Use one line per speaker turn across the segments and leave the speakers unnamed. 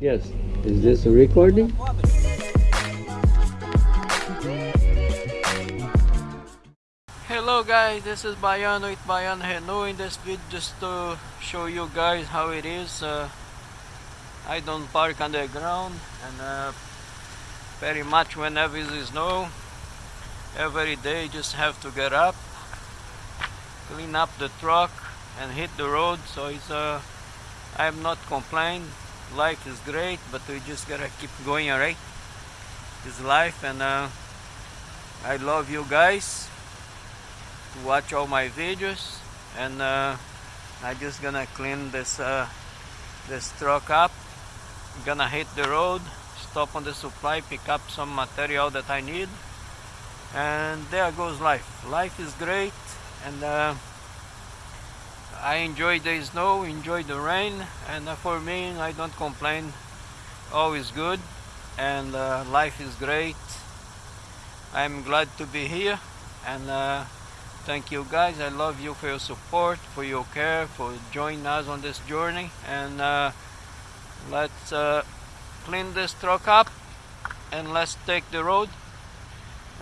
Yes. Is this a recording?
Hello guys, this is Baiano with Baiano Renault in this video just to show you guys how it is. Uh, I don't park on the ground and uh, very much whenever it is snow, every day just have to get up, clean up the truck and hit the road so it's uh, I'm not complaining life is great but we just gotta keep going alright? It's life and uh, I love you guys. To watch all my videos and uh, I just gonna clean this uh, this truck up. Gonna hit the road stop on the supply pick up some material that I need. And there goes life. Life is great and uh, I enjoy the snow enjoy the rain and for me I don't complain. All is good and uh, life is great. I'm glad to be here and uh, thank you guys. I love you for your support for your care for joining us on this journey and uh, let's uh, clean this truck up and let's take the road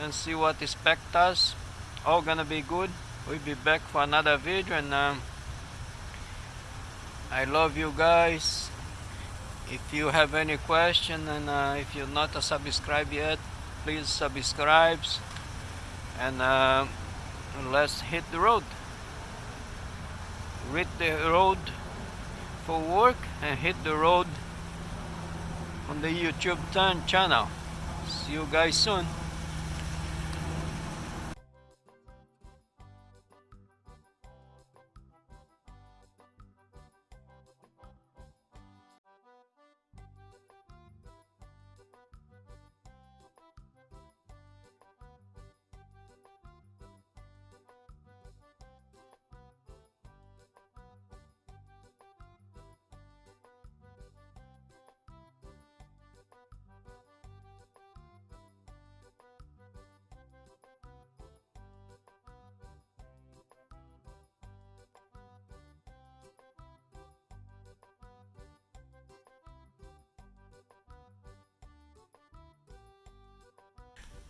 and see what expect us. All gonna be good. We'll be back for another video and um, I love you guys. If you have any question and uh, if you're not a subscribe yet please subscribe. And uh, let's hit the road. Hit the road for work and hit the road on the YouTube channel. See you guys soon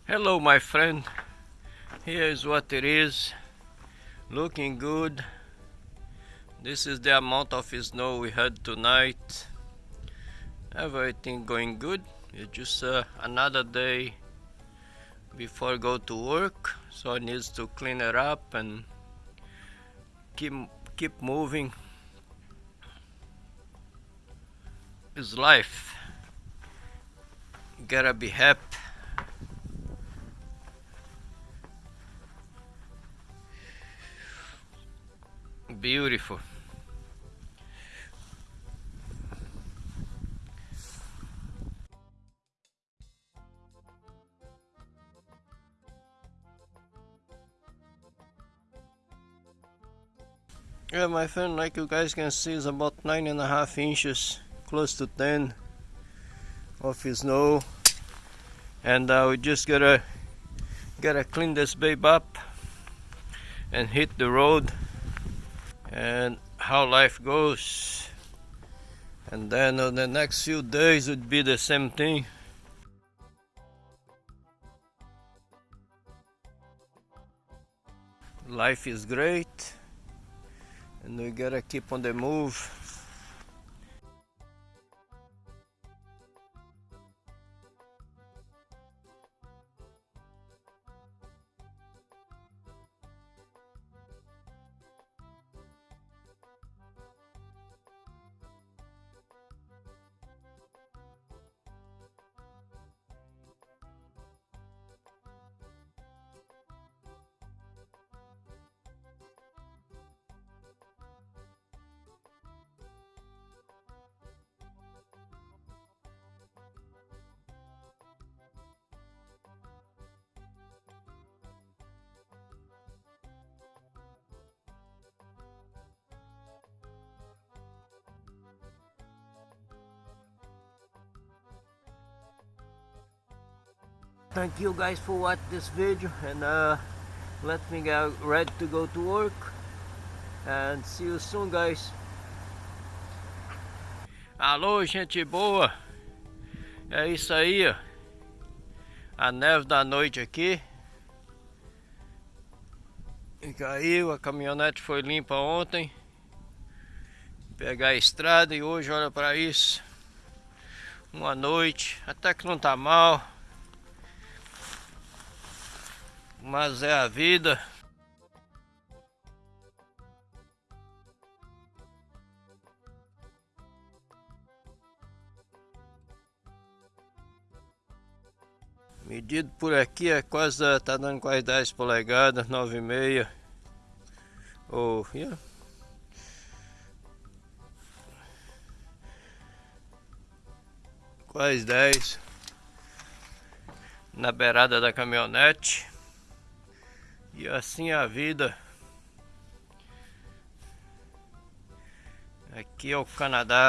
Hello my friend, here is what it is, looking good. This is the amount of snow we had tonight. Everything going good, it's just uh, another day before I go to work, so I need to clean it up and keep, keep moving. It's life, gotta be happy. Beautiful. Yeah, my friend, like you guys can see, is about nine and a half inches, close to ten of snow, and uh, we just gotta gotta clean this babe up and hit the road and how life goes. And then on the next few days would be the same thing. Life is great and we gotta keep on the move thank you guys for watching this video and uh, let me get ready to go to work and see you soon guys Alô, gente boa. É isso aí, ó. A neve da noite aqui. E caiu, a caminhonete foi limpa ontem. Pegar a estrada e hoje olha para isso. Uma noite, até que não tá mal. Mas é a vida. Medido por aqui é quase, tá dando quase 10 polegadas, 9,5. Oh, yeah. Quase 10. Na beirada da caminhonete. E assim a vida. Aqui é o Canadá.